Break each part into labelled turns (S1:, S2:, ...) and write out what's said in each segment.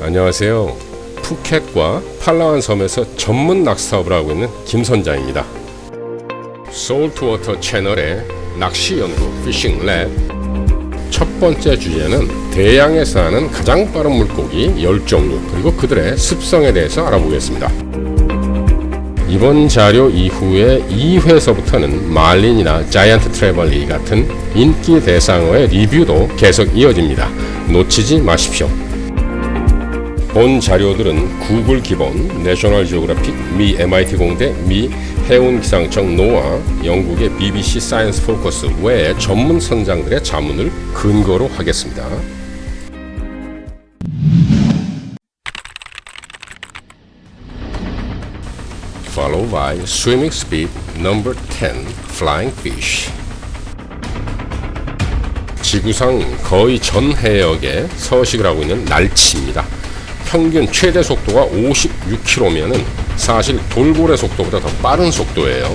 S1: 안녕하세요. 푸켓과 팔라완 섬에서 전문 낚시사업을 하고 있는 김선장입니다. Saltwater 채널의 낚시 연구 fishing lab 첫 번째 주제는 대양에 사는 가장 빠른 물고기 10종류 그리고 그들의 습성에 대해서 알아보겠습니다. 이번 자료 이후에 2회서부터는 marlin이나 giant trevally 같은 인기 대상어의 리뷰도 계속 이어집니다. 놓치지 마십시오. 본 자료들은 구글 기본, 내셔널 지오그래픽, 미 MIT 공대, 미 해운기상청 NOAA, 영국의 BBC Science Focus 외의 전문 선장들의 자문을 근거로 하겠습니다. Followed by swimming speed number 10, flying fish. 지구상 거의 전 해역에 서식을 하고 있는 날치입니다. 평균 최대 속도가 56km면은 사실 돌고래 속도보다 더 빠른 속도예요.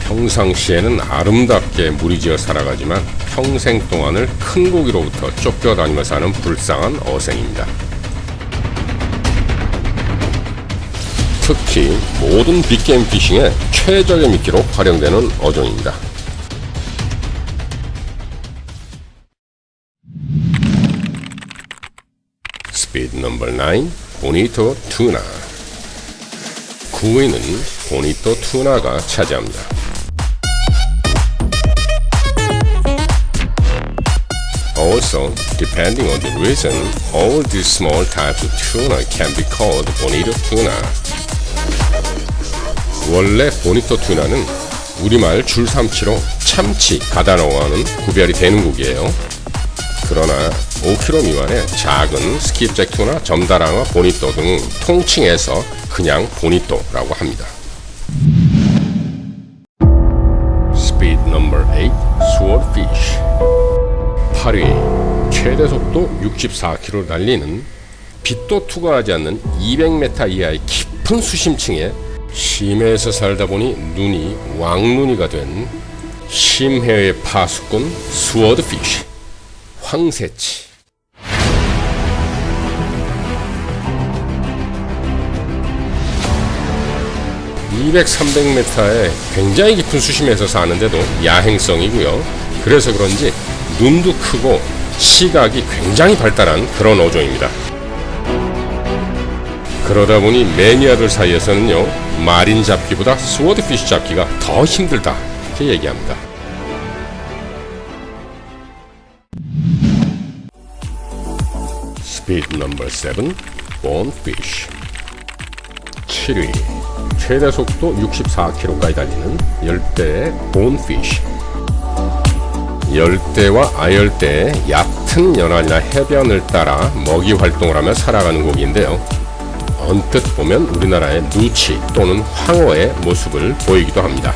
S1: 평상시에는 아름답게 무리지어 살아가지만 평생 동안을 큰 고기로부터 쫓겨다니며 사는 불쌍한 어생입니다. 특히 모든 빅게임 피싱의 최적의 미끼로 활용되는 어종입니다. 스피드 넘버 9 보니토 투나 9위는 보니토 투나가 차지합니다. Also, depending on the reason, all these small types of tuna can be called bonito tuna. 원래 보니토 투나는 우리말 줄삼치로 참치, 가다노와는 구별이 되는 고기예요. 그러나 5kg 미만의 작은 skipjack tuna, 점다랑어, bonito 등 통칭해서 그냥 bonito라고 합니다. number 8 swordfish 8위 최대 속도 64km를 달리는 빛도 투과하지 않는 200m 이하의 깊은 수심층에 심해에서 살다 보니 눈이 왕눈이가 된 심해의 파수꾼 swordfish 황새치 200, 300m의 굉장히 깊은 수심에서 사는데도 야행성이고요. 그래서 그런지 눈도 크고 시각이 굉장히 발달한 그런 어종입니다. 그러다 보니 매니아들 사이에서는요 marlin 잡기보다 swordfish 잡기가 더 힘들다 이렇게 얘기합니다. 스피드 넘버 7 본피쉬 7위 최대 속도 64km까지 달리는 열대의 본피쉬 열대와 아열대의 얕은 연안이나 해변을 따라 먹이 활동을 하며 살아가는 고기인데요. 언뜻 보면 우리나라의 누치 또는 황어의 모습을 보이기도 합니다.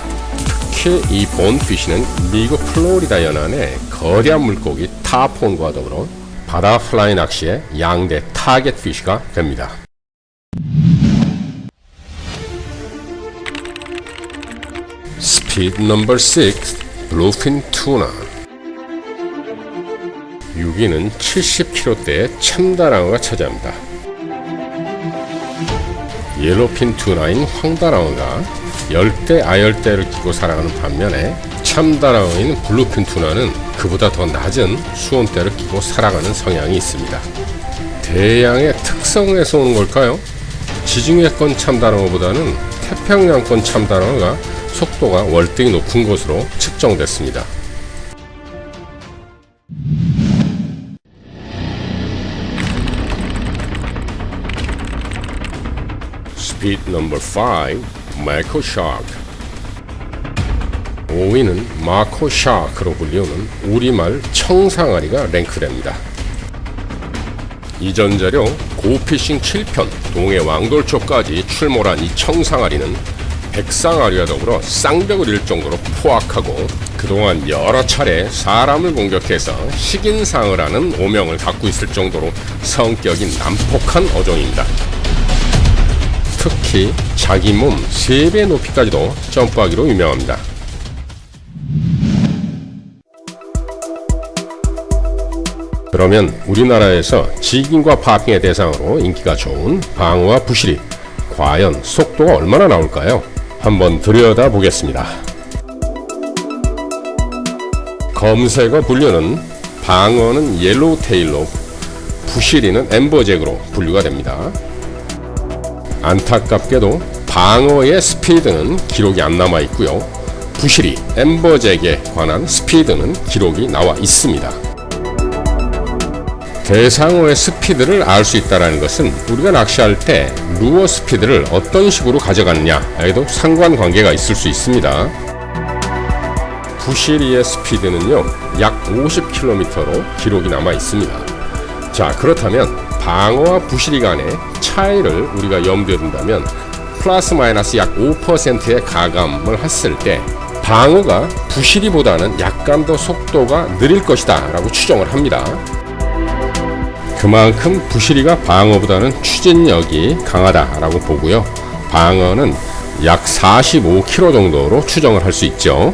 S1: 특히 이 bonefish는 미국 플로리다 연안의 거대한 물고기 tarpon과 더불어 바다 플라이 낚시의 양대 target fish가 됩니다. speed number 6 bluefin tuna 6위는 70kg대의 참다랑어가 차지합니다. yellowfin tuna인 황다랑어가 열대 아열대를 끼고 살아가는 반면에 참다랑어인 bluefin tuna는 그보다 더 낮은 수온대를 끼고 살아가는 성향이 있습니다. 대양의 특성에서 오는 걸까요? 지중해권 참다랑어보다는 태평양권 참다랑어가 속도가 월등히 높은 것으로 측정됐습니다. speed number 5 mako shark 5위는 mako shark로 불리우는 우리말 청상아리가 랭크됩니다. 이전 자료 고피싱 7편 동해 왕돌초까지 출몰한 이 청상아리는 백상아리와 더불어 쌍벽을 정도로 포악하고 그동안 여러 차례 사람을 공격해서 식인상어라는 오명을 갖고 있을 정도로 성격이 난폭한 어종입니다. 특히 자기 몸 3배 높이까지도 점프하기로 유명합니다. 그러면 우리나라에서 지깅과 파핑의 대상으로 인기가 좋은 방어와 부실이 과연 속도가 얼마나 나올까요? 한번 들여다 보겠습니다. 검색어 분류는 방어는 yellowtail로 부시리는 amberjack으로 분류가 됩니다. 안타깝게도 방어의 스피드는 기록이 안 남아 있고요. 부시리 amberjack에 관한 스피드는 기록이 나와 있습니다. 대상어의 스피드를 알 수 있다는 것은 우리가 낚시할 때 루어 스피드를 어떤 식으로 가져갔냐에도 상관관계가 있을 수 있습니다. 부시리의 스피드는요 약 50km로 기록이 남아 있습니다. 자 그렇다면 방어와 부시리 간의 차이를 우리가 염두에 둔다면 플러스 마이너스 약 5%의 가감을 했을 때 방어가 부시리보다는 약간 더 속도가 느릴 것이다 라고 추정을 합니다. 그만큼 부시리가 방어보다는 추진력이 강하다라고 보고요. 방어는 약 45km 정도로 추정을 할 수 있죠.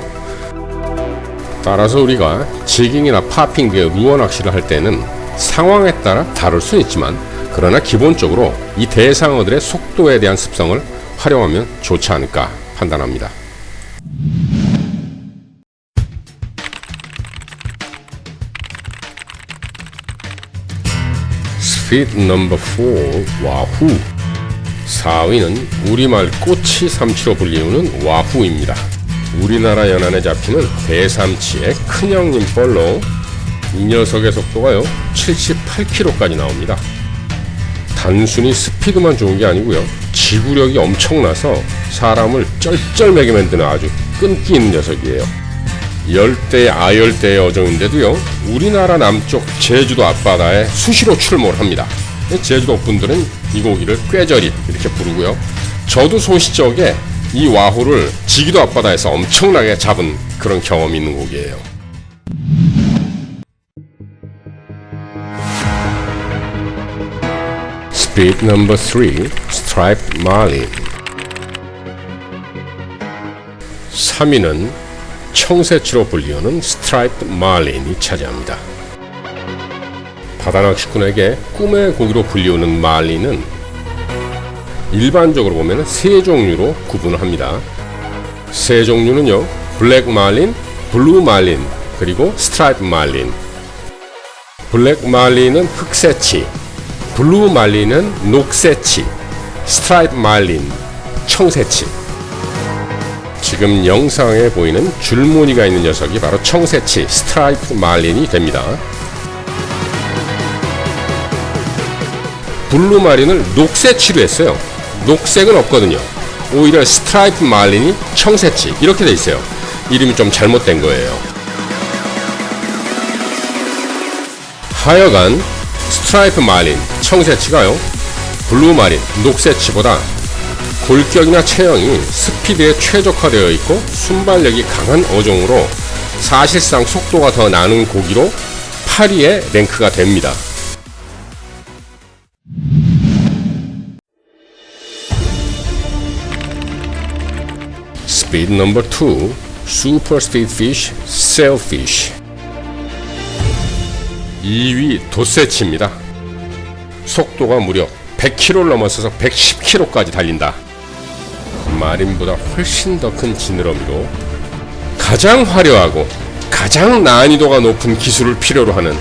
S1: 따라서 우리가 지깅이나 파핑 등 루어 낚시를 할 때는 상황에 따라 다를 수 있지만 그러나 기본적으로 이 대상어들의 속도에 대한 습성을 활용하면 좋지 않을까 판단합니다. 스피드 넘버 4 와후 4위는 우리말 꼬치 삼치로 불리우는 와후입니다. 우리나라 연안에 잡히는 대삼치의 큰형님 뻘로 이 녀석의 속도가요 78km까지 나옵니다. 단순히 스피드만 좋은 게 아니고요 지구력이 엄청나서 사람을 쩔쩔매게 만드는 아주 끈기 있는 녀석이에요. 열대 아열대의 어종인데도요 우리나라 남쪽 제주도 앞바다에 수시로 출몰 합니다. 제주도 분들은 이 고기를 꾀저립 이렇게 부르고요. 저도 소시적에 이 wahoo를 지귀도 앞바다에서 엄청나게 잡은 그런 경험이 있는 고기예요. 스피드 넘버 3 stripe marlin 3위는 청새치로 불리우는 stripe marlin이 차지합니다. 바다낚시꾼에게 꿈의 고기로 불리우는 marlin은 일반적으로 보면 세 종류로 구분을 합니다. 세 종류는요. black marlin, blue marlin, 그리고 stripe marlin. black marlin은 흑새치, blue marlin은 녹새치, stripe marlin, 청새치. 지금 영상에 보이는 줄무늬가 있는 녀석이 바로 청새치 stripe marlin이 됩니다. blue marlin을 녹새치로 했어요. 녹색은 없거든요. 오히려 stripe marlin이 청새치 이렇게 돼 있어요. 이름이 좀 잘못된 거예요. 하여간 stripe marlin 청새치가요. blue marlin 녹새치보다 골격이나 체형이 스피드에 최적화되어 있고 순발력이 강한 어종으로 사실상 속도가 더 나는 고기로 8위에 랭크가 됩니다. 스피드 넘버 2 super speed fish sailfish 2위 도세치입니다. 속도가 무려 100km를 넘어서서 110km까지 달린다. 마린보다 훨씬 더 큰 지느러미로 가장 화려하고 가장 난이도가 높은 기술을 필요로 하는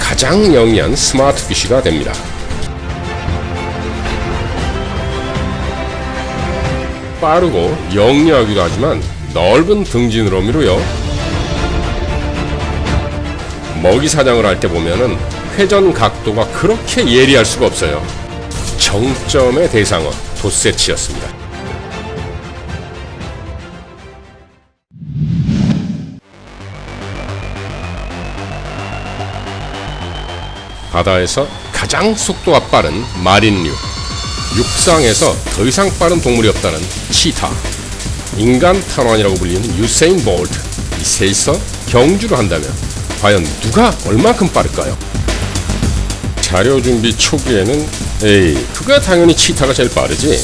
S1: 가장 영리한 스마트 피쉬가 됩니다. 빠르고 영리하기도 하지만 넓은 등지느러미로요. 먹이 사냥을 할 때 보면은 회전 각도가 그렇게 예리할 수가 없어요. 정점의 대상어 도세치였습니다. 바다에서 가장 속도가 빠른 마린류 육상에서 더 이상 빠른 동물이 없다는 치타 인간 탄환이라고 불리는 유세인 볼트 이 셋이서 경주를 한다면 과연 누가 얼만큼 빠를까요? 자료 준비 초기에는 에이 그가 당연히 치타가 제일 빠르지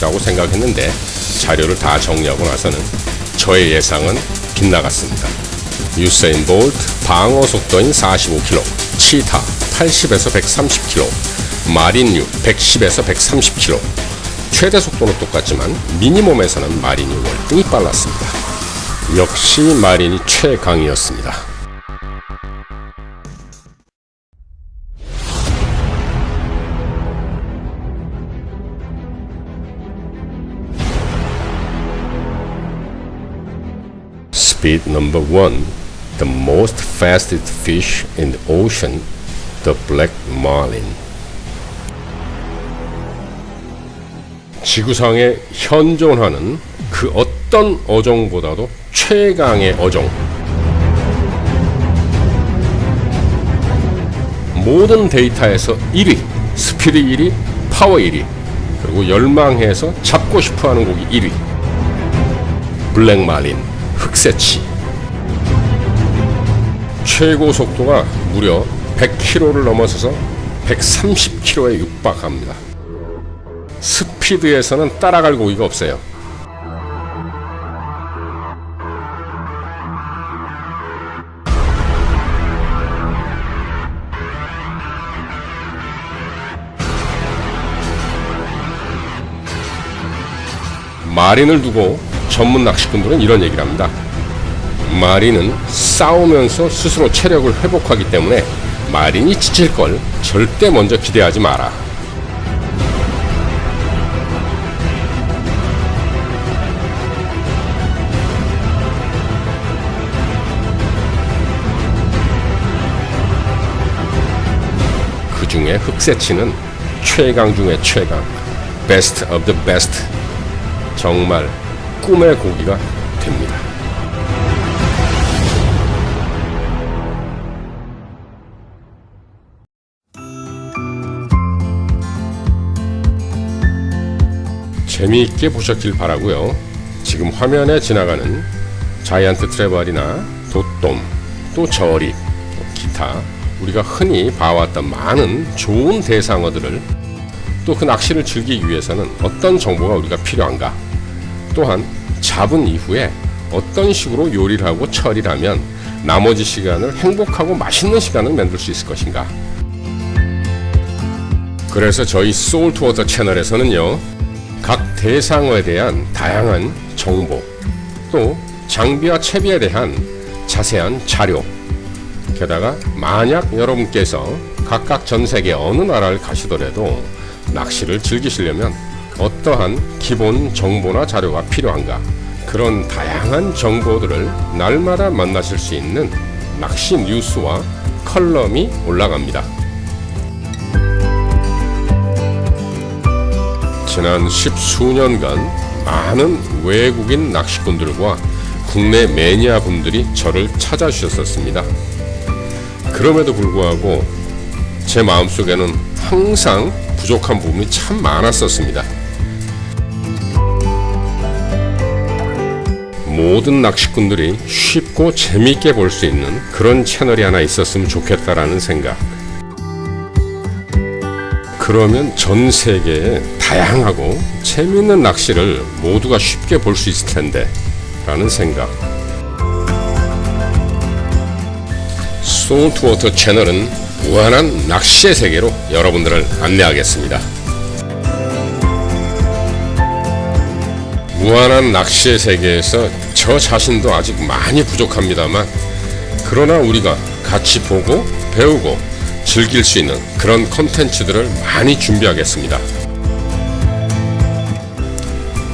S1: 라고 생각했는데 자료를 다 정리하고 나서는 저의 예상은 빗나갔습니다. 유세인 볼트 방어 속도인 45km, 치타 80에서 130km, 마린유 110에서 130km. 최대 속도는 똑같지만 미니멈에서는 마린이 월등히 빨랐습니다. 역시 마린이 최강이었습니다. Speed number one, the most fastest fish in the ocean, the black marlin. 지구상에 현존하는 그 어떤 어종보다도 최강의 어종. 모든 데이터에서 1위, 스피드 1위, 파워 1위, 그리고 열망해서 잡고 싶어하는 고기 1위. black marlin, 흑새치. 최고 속도가 무려 100km를 넘어서서 130km에 육박합니다. 스피드에서는 따라갈 고기가 없어요. 마린을 두고 전문 낚시꾼들은 이런 얘기를 합니다. 마린은 싸우면서 스스로 체력을 회복하기 때문에 마린이 지칠 걸 절대 먼저 기대하지 마라. 그 중에 흑새치는 최강 중의 최강, best of the. 정말 꿈의 고기가 됩니다. 재미있게 보셨길 바라고요. 지금 화면에 지나가는 자이언트 트레벌이나 돛돔, 또 저리, 또 기타 우리가 흔히 봐왔던 많은 좋은 대상어들을 또 그 낚시를 즐기기 위해서는 어떤 정보가 우리가 필요한가 또한 잡은 이후에 어떤 식으로 요리를 하고 처리를 하면 나머지 시간을 행복하고 맛있는 시간을 만들 수 있을 것인가? 그래서 저희 소울트워터 채널에서는요 각 대상어에 대한 다양한 정보 또 장비와 채비에 대한 자세한 자료 게다가 만약 여러분께서 각각 전 세계 어느 나라를 가시더라도 낚시를 즐기시려면 어떠한 기본 정보나 자료가 필요한가 그런 다양한 정보들을 날마다 만나실 수 있는 낚시 뉴스와 컬럼이 올라갑니다. 지난 십수년간 많은 외국인 낚시꾼들과 국내 매니아 분들이 저를 찾아주셨었습니다. 그럼에도 불구하고 제 마음속에는 항상 부족한 부분이 참 많았었습니다. 모든 낚시꾼들이 쉽고 재미있게 볼 수 있는 그런 채널이 하나 있었으면 좋겠다라는 생각. 그러면 전 세계에 다양하고 재미있는 낚시를 모두가 쉽게 볼 수 있을 텐데 라는 생각. 소울트워터 채널은 무한한 낚시의 세계로 여러분들을 안내하겠습니다. 무한한 낚시의 세계에서 저 자신도 아직 많이 부족합니다만 그러나 우리가 같이 보고 배우고 즐길 수 있는 그런 컨텐츠들을 많이 준비하겠습니다.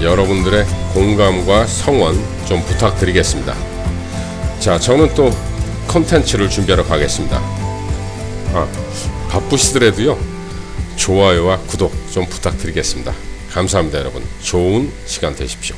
S1: 여러분들의 공감과 성원 좀 부탁드리겠습니다. 자, 저는 또 컨텐츠를 준비하러 가겠습니다. 아, 바쁘시더라도요 좋아요와 구독 좀 부탁드리겠습니다 감사합니다 여러분. 좋은 시간 되십시오